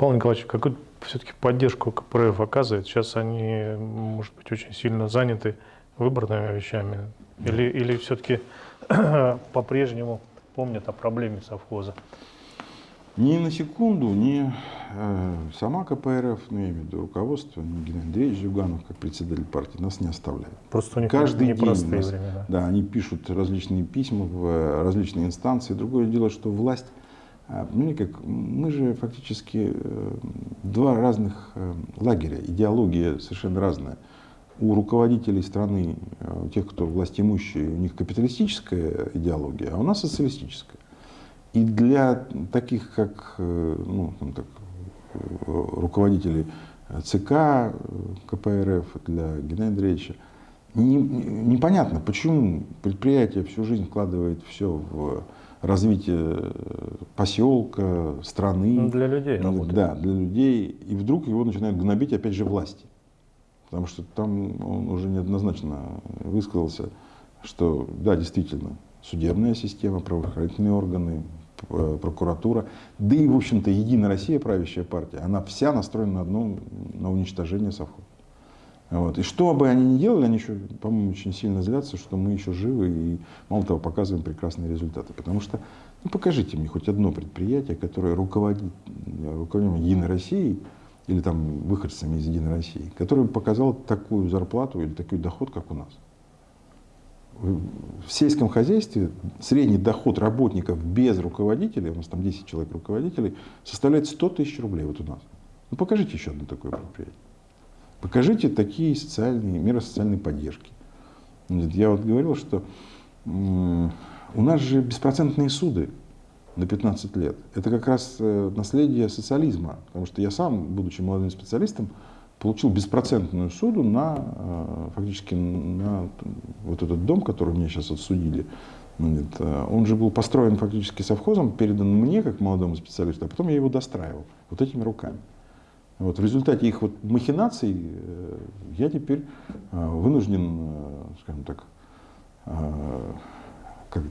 Павел Николаевич, какую все-таки поддержку КПРФ оказывает? Сейчас они, может быть, очень сильно заняты выборными вещами? Или, или все-таки по-прежнему помнят о проблеме совхоза? Ни на секунду, ни э, сама КПРФ, ну, я имею в виду руководство, ни Геннадий Андреевич Зюганов, как председатель партии, нас не оставляет. Просто у них Каждый день нас, времена. да, они пишут различные письма в э, различные инстанции. Другое дело, что власть, э, ну, как, мы же фактически э, два разных э, лагеря, идеология совершенно разная. У руководителей страны, э, у тех, кто властимущие, у них капиталистическая идеология, а у нас социалистическая. И для таких, как ну, там так, руководителей ЦК, КПРФ, для Геннадия Андреевича, не- не- непонятно, почему предприятие всю жизнь вкладывает все в развитие э, поселка, страны. Ну, для людей работает. Да, для людей. И вдруг его начинают гнобить опять же власти. Потому что там он уже неоднозначно высказался, что да, действительно, судебная система, правоохранительные органы, п- прокуратура, да и, в общем-то, Единая Россия, правящая партия, она вся настроена на одно, на уничтожение совхоза. Вот. И что бы они ни делали, они еще, по-моему, очень сильно злятся, что мы еще живы и, мало того, показываем прекрасные результаты. Потому что, ну, покажите мне хоть одно предприятие, которое руководит руководителем Единой России или там выходцами из Единой России, которое показало такую зарплату или такой доход, как у нас. В сельском хозяйстве средний доход работников без руководителей, у нас там 10 человек руководителей, составляет 100 тысяч рублей вот у нас. Ну покажите еще одно такое предприятие. Покажите такие социальные, меры социальной поддержки. Я вот говорил, что у нас же беспроцентные суды на 15 лет. Это как раз э, наследие социализма. Потому что я сам, будучи молодым специалистом, получил беспроцентную суду на, э, фактически на вот этот дом, который мне сейчас отсудили. Э, Он же был построен фактически совхозом, передан мне как молодому специалисту, а потом я его достраивал вот этими руками. Вот, в результате их вот махинаций э, я теперь э, вынужден, э, скажем так, как,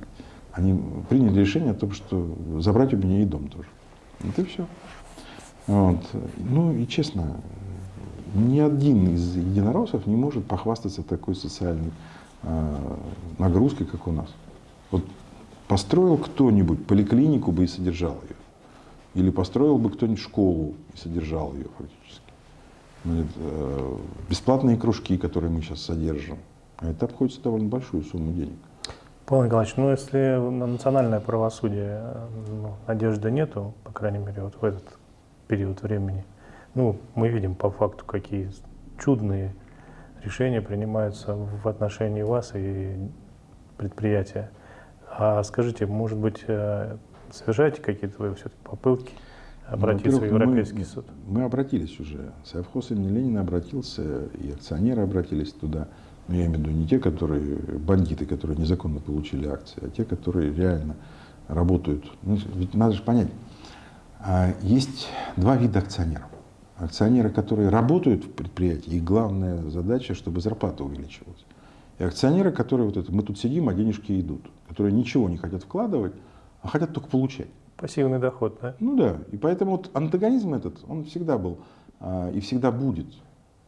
они приняли решение о том, что забрать у меня и дом тоже. Вот и все. Вот. Ну и честно, ни один из единороссов не может похвастаться такой социальной нагрузкой, как у нас. Вот построил кто-нибудь поликлинику бы и содержал ее. Или построил бы кто-нибудь школу и содержал ее фактически. Значит, э, бесплатные кружки, которые мы сейчас содержим. А это обходится довольно большую сумму денег. Павел Николаевич, ну если на национальное правосудие э, ну, надежды нету, по крайней мере, вот в этот период времени, ну, мы видим по факту, какие чудные решения принимаются в отношении вас и предприятия. А скажите, может быть, э, совершаете какие-то вы все-таки попытки обратиться в Ну, во-первых, Европейский мы, суд? Мы обратились уже. Совхоз имени Ленина обратился, и акционеры обратились туда. Но я имею в виду не те, которые бандиты, которые незаконно получили акции, а те, которые реально работают. Ну, ведь надо же понять, а, есть два вида акционеров. Акционеры, которые работают в предприятии, их главная задача, чтобы зарплата увеличивалась. И акционеры, которые вот это, мы тут сидим, а денежки идут, которые ничего не хотят вкладывать, а хотят только получать. Пассивный доход, да? Ну да, и поэтому вот антагонизм этот, он всегда был а, и всегда будет.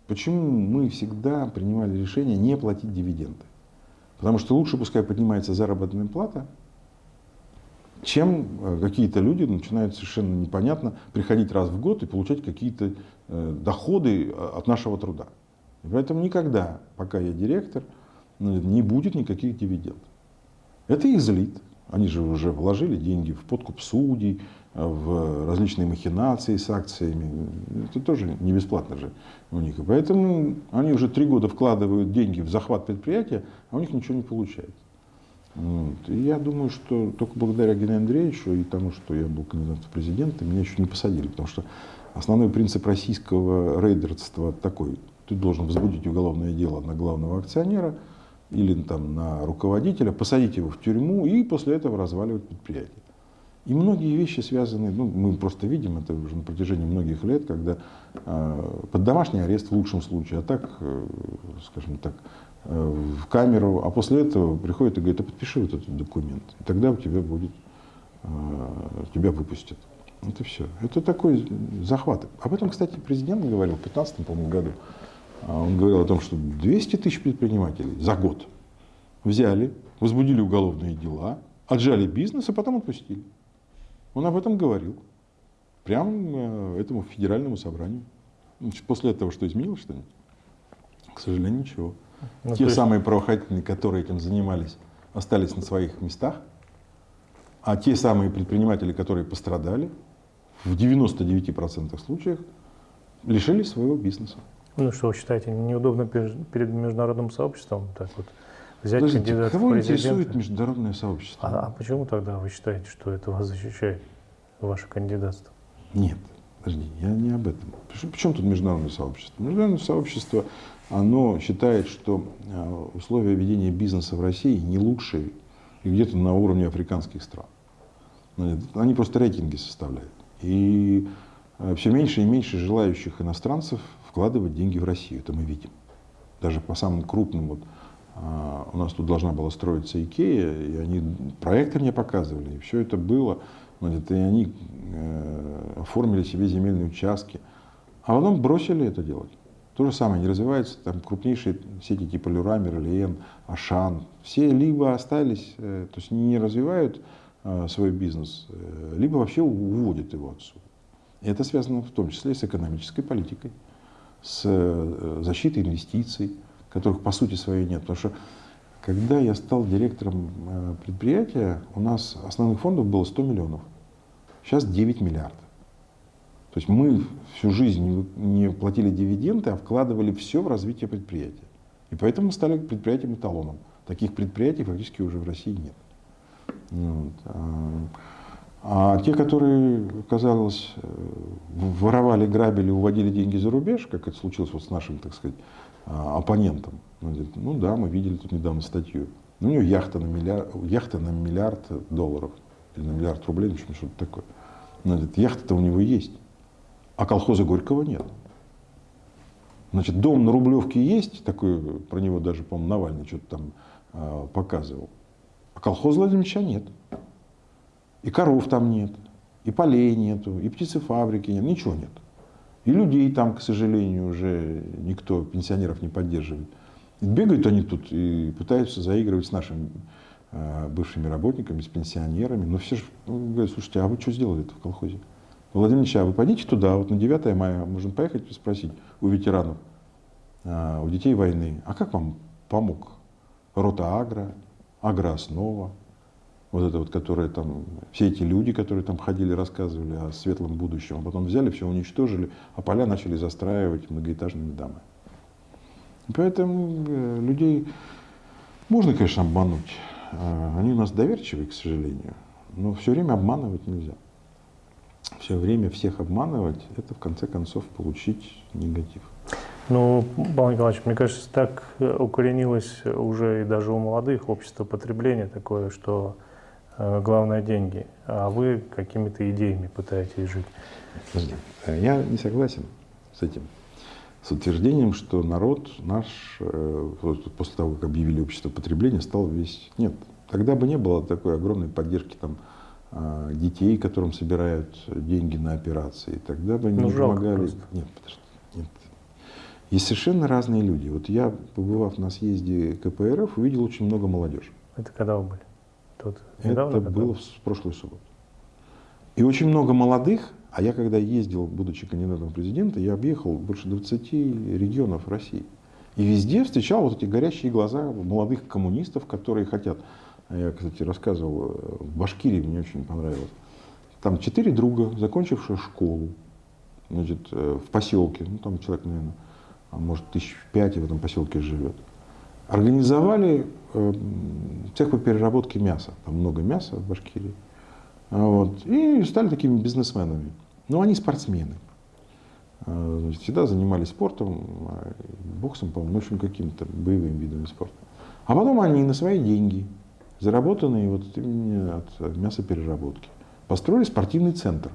Почему мы всегда принимали решение не платить дивиденды? Потому что лучше пускай поднимается заработная плата, чем э, какие-то люди начинают совершенно непонятно приходить раз в год и получать какие-то э, доходы э, от нашего труда. И поэтому никогда, пока я директор, ну, не будет никаких дивидендов. Это их злит. Они же уже вложили деньги в подкуп судей, в различные махинации с акциями. Это тоже не бесплатно же у них. И поэтому они уже три года вкладывают деньги в захват предприятия, а у них ничего не получается. Вот. И я думаю, что только благодаря Геннадию Андреевичу и тому, что я был кандидатом в президенты, меня еще не посадили. Потому что основной принцип российского рейдерства такой. Ты должен возбудить уголовное дело на главного акционера или там, на руководителя, посадить его в тюрьму и после этого разваливать предприятие. И многие вещи связаны, ну, мы просто видим это уже на протяжении многих лет, когда э, под домашний арест в лучшем случае, а так, э, скажем так, э, в камеру, а после этого приходит и говорит, а подпиши вот этот документ, и тогда у тебя будет, э, тебя выпустят. Это все. Это такой захват. Об этом, кстати, президент говорил в 2015 году. А он говорил о том, что 200 тысяч предпринимателей за год взяли, возбудили уголовные дела, отжали бизнес, а потом отпустили. Он об этом говорил. Прямо э, этому федеральному собранию. После этого что изменилось что-нибудь? К сожалению, ничего. Ну, Те есть... самые правоохранительные, которые этим занимались, остались на своих местах, а те самые предприниматели, которые пострадали, в 99% случаев лишились своего бизнеса. Ну что вы считаете, неудобно перед международным сообществом так вот взять Подождите, кандидата кого в интересует международное сообщество? А, а почему тогда вы считаете, что это вас защищает, ваше кандидатство? Нет, подожди, я не об этом. Причем тут международное сообщество? Международное сообщество, оно считает, что а, условия ведения бизнеса в России не лучшие и где-то на уровне африканских стран. Они просто рейтинги составляют. И все меньше и меньше желающих иностранцев вкладывать деньги в Россию. Это мы видим. Даже по самым крупным, вот, а, у нас тут должна была строиться Икея, и они проекты мне показывали, и все это было. Значит, и они э, оформили себе земельные участки, а потом бросили это делать. То же самое, не развиваются там крупнейшие сети типа Люрамер, Лиен, Ашан. Все либо остались, э, то есть не развивают э, свой бизнес, либо вообще уводят его отсюда. Это связано в том числе с экономической политикой с э, защитой инвестиций, которых по сути своей нет. Потому что когда я стал директором э, предприятия, у нас основных фондов было 100 миллионов. Сейчас 9 миллиардов. То есть мы всю жизнь не платили дивиденды, а вкладывали все в развитие предприятия. И поэтому мы стали предприятием эталоном. Таких предприятий фактически уже в России нет. Вот. А, те, которые, казалось, э, воровали, грабили, уводили деньги за рубеж, как это случилось вот с нашим, так сказать, а, оппонентом, ну да, мы видели тут недавно статью. Ну, у него яхта на миллиард, яхта на миллиард долларов, или на миллиард рублей, в общем, что-то такое. Значит, яхта-то у него есть, а колхоза Горького нет. Значит, дом на Рублевке есть, такой, про него даже, по-моему, Навальный что-то там э, показывал, а колхоза Владимировича нет. И коров там нет, и полей нету, и птицефабрики нет, ничего нет. И людей там, к сожалению, уже никто, пенсионеров не поддерживает. Бегают они тут и пытаются заигрывать с нашими э, бывшими работниками, с пенсионерами. Но все же ну, говорят, слушайте, а вы что сделали это в колхозе? Владимир Ильич, а вы пойдите туда, вот на 9 мая можно поехать спросить у ветеранов, э, у детей войны, а как вам помог рота Агро, Агрооснова, вот это вот, которые там, все эти люди, которые там ходили, рассказывали о светлом будущем, а потом взяли, все уничтожили, а поля начали застраивать многоэтажными домами. Поэтому э, людей можно, конечно, обмануть. А, они у нас доверчивые, к сожалению, но все время обманывать нельзя. Все время всех обманывать, это в конце концов получить негатив. Ну, Павел Николаевич, мне кажется, так укоренилось уже и даже у молодых общество потребления такое, что Э, главное деньги, а вы какими-то идеями пытаетесь жить. Подожди, э, я не согласен с этим, с утверждением, что народ наш э, после того, как объявили общество потребления, стал весь... Нет, тогда бы не было такой огромной поддержки там, детей, которым собирают деньги на операции. Тогда бы не ну, помогали... Просто. Нет, подожди, нет. Есть совершенно разные люди. Вот я, побывав на съезде КПРФ, увидел очень много молодежи. Это когда вы были? Тут недавно Это было в прошлую субботу. И очень много молодых, а я когда ездил, будучи кандидатом в президента, я объехал больше 20 регионов России. И везде встречал вот эти горящие глаза молодых коммунистов, которые хотят. Я, кстати, рассказывал, э, в Башкирии мне очень понравилось. Там четыре друга, закончившие школу, значит, э, в поселке, ну там человек, наверное, а может, тысяч пять в этом поселке живет организовали э, цех по переработке мяса. Там много мяса в Башкирии. Вот, и стали такими бизнесменами. Но они спортсмены. А, значит, всегда занимались спортом, а, боксом, по-моему, ну, в общем, какими-то боевыми видами спорта. А потом они на свои деньги, заработанные вот именно от мясопереработки, построили спортивный центр.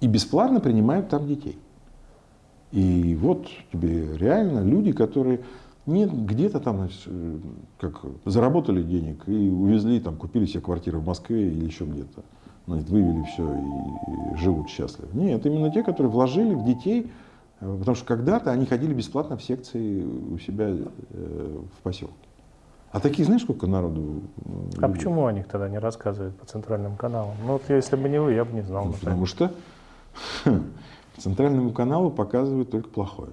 И бесплатно принимают там детей. И вот тебе реально люди, которые нет, где-то там значит, как заработали денег и увезли, там, купили себе квартиру в Москве или еще где-то. значит, вывели все и, живут счастливо. Нет, именно те, которые вложили в детей, э, потому что когда-то они ходили бесплатно в секции у себя э, в поселке. А таких, знаешь, сколько народу? э, А почему о них тогда не рассказывают по центральным каналам? Ну вот если бы не вы, я бы не знал. Ну, потому что по центральному каналу показывают только плохое.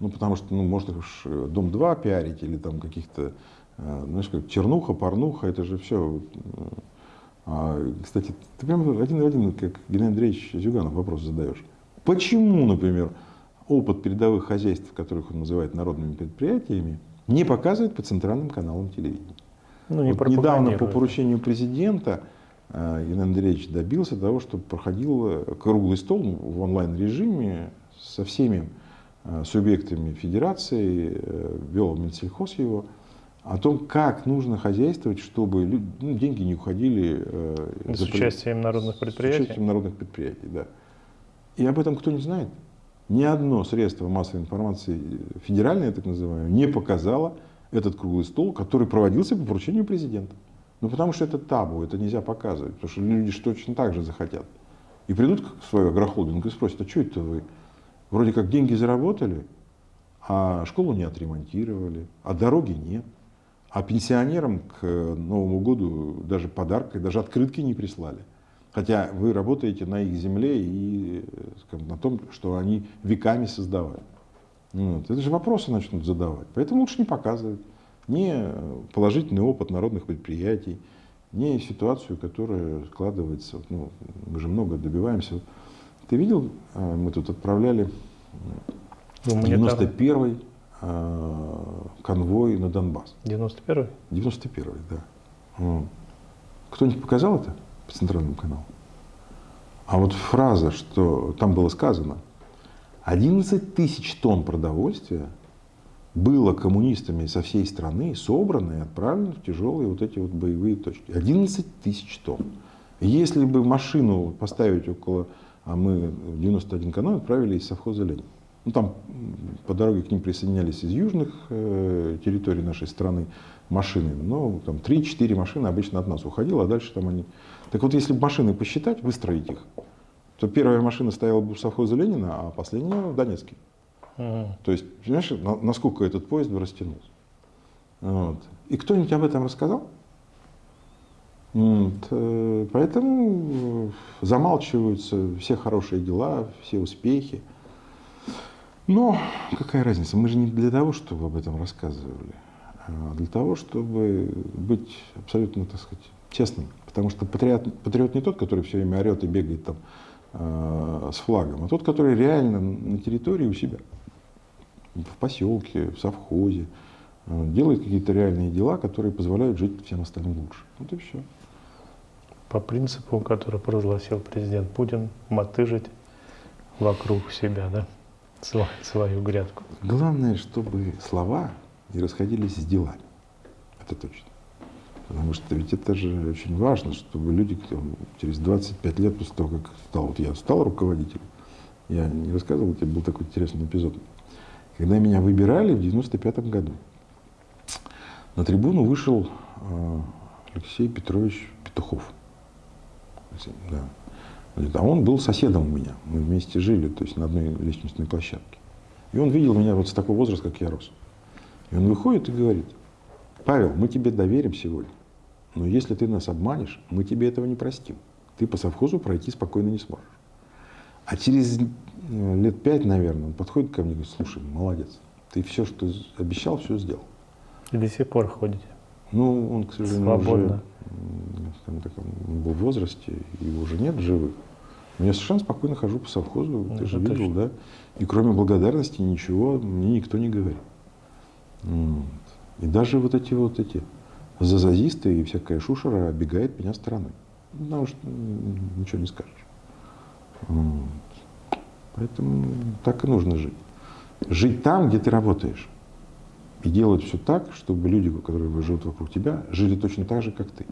Ну, потому что, ну, может уж э, Дом-2 пиарить или там каких-то, э, знаешь, как чернуха, порнуха, это же все. кстати, ты прям один в один, как Геннадий Андреевич Зюганов вопрос задаешь. Почему, например, опыт передовых хозяйств, которых он называет народными предприятиями, не показывает по центральным каналам телевидения? Ну, не Вот недавно по поручению президента э, Иван Андреевич добился того, чтобы проходил э, круглый стол в онлайн-режиме со всеми э, субъектами федерации, э, вел Минсельхоз его, о том, как нужно хозяйствовать, чтобы лю- ну, деньги не уходили э, С за участием народных с предприятий. участием народных предприятий, да. И об этом кто не знает. Ни одно средство массовой информации, э, федеральное так называемое, не показало этот круглый стол, который проводился по поручению президента. Ну, потому что это табу, это нельзя показывать, потому что люди точно так же захотят. И придут к свою агрохолдинг и спросят, а что это вы? Вроде как деньги заработали, а школу не отремонтировали, а дороги нет. А пенсионерам к э, Новому году даже подарка, даже открытки не прислали. Хотя вы работаете на их земле и э, скажем, на том, что они веками создавали. Вот. Это же вопросы начнут задавать. Поэтому лучше не показывать ни э, положительный опыт народных предприятий, ни ситуацию, которая складывается. Ну, мы же много добиваемся. Ты видел, э, мы тут отправляли Гуманитарный. 91-й э, конвой на Донбасс. 91-й? 91-й, да. Кто-нибудь показал это по центральному каналу? А вот фраза, что там было сказано, 11 тысяч тонн продовольствия было коммунистами со всей страны собрано и отправлено в тяжелые вот эти вот боевые точки. 11 тысяч тонн. Если бы машину поставить около, а мы в 91 канал отправили из совхоза Ленин. Ну, там по дороге к ним присоединялись из южных э, территорий нашей страны машины. Но там 3-4 машины обычно от нас уходило, а дальше там они... Так вот, если машины посчитать, выстроить их, то первая машина стояла бы в совхозе Ленина, а последняя в Донецке. Мгм. То есть, понимаешь, на- насколько этот поезд бы растянулся. Вот. И кто-нибудь об этом рассказал? Вот, э, Поэтому э, замалчиваются все хорошие дела, все успехи. Но какая разница? Мы же не для того, чтобы об этом рассказывали, а для того, чтобы быть абсолютно, так сказать, честным. Потому что патриот, патриот не тот, который все время орет и бегает там э, с флагом, а тот, который реально на территории у себя, в поселке, в совхозе, э, делает какие-то реальные дела, которые позволяют жить всем остальным лучше. Вот и все. По принципу, который провозгласил президент Путин, мотыжить вокруг себя, да, свою грядку. Главное, чтобы слова не расходились с делами. Это точно. Потому что ведь это же очень важно, чтобы люди там, через 25 лет после того, как стал, вот я стал руководителем, я не рассказывал, тебе был такой интересный эпизод. Когда меня выбирали в 95 году, на трибуну вышел э, Алексей Петрович Петухов. Да. Говорит, А он был соседом у меня. Мы вместе жили, то есть на одной лестничной площадке. И он видел меня вот с такого возраста, как я рос. И он выходит и говорит, Павел, мы тебе доверим сегодня, но если ты нас обманешь, мы тебе этого не простим. Ты по совхозу пройти спокойно не сможешь. А через э, лет пять, наверное, он подходит ко мне и говорит, слушай, молодец, ты все, что обещал, все сделал. И до сих пор ходите. Ну, он, к сожалению, Свободно. уже м, скажем так, он был в возрасте, его уже нет в живых. Но я совершенно спокойно хожу по совхозу, ты Ну, же это видел, да? И кроме благодарности ничего мне никто не говорит. Вот. И даже вот эти вот эти зазазисты и всякая шушера оббегает меня стороной. Потому что ничего не скажешь. Вот. Поэтому так и нужно жить. Жить там, где ты работаешь. И делать все так, чтобы люди, которые живут вокруг тебя, жили точно так же, как ты.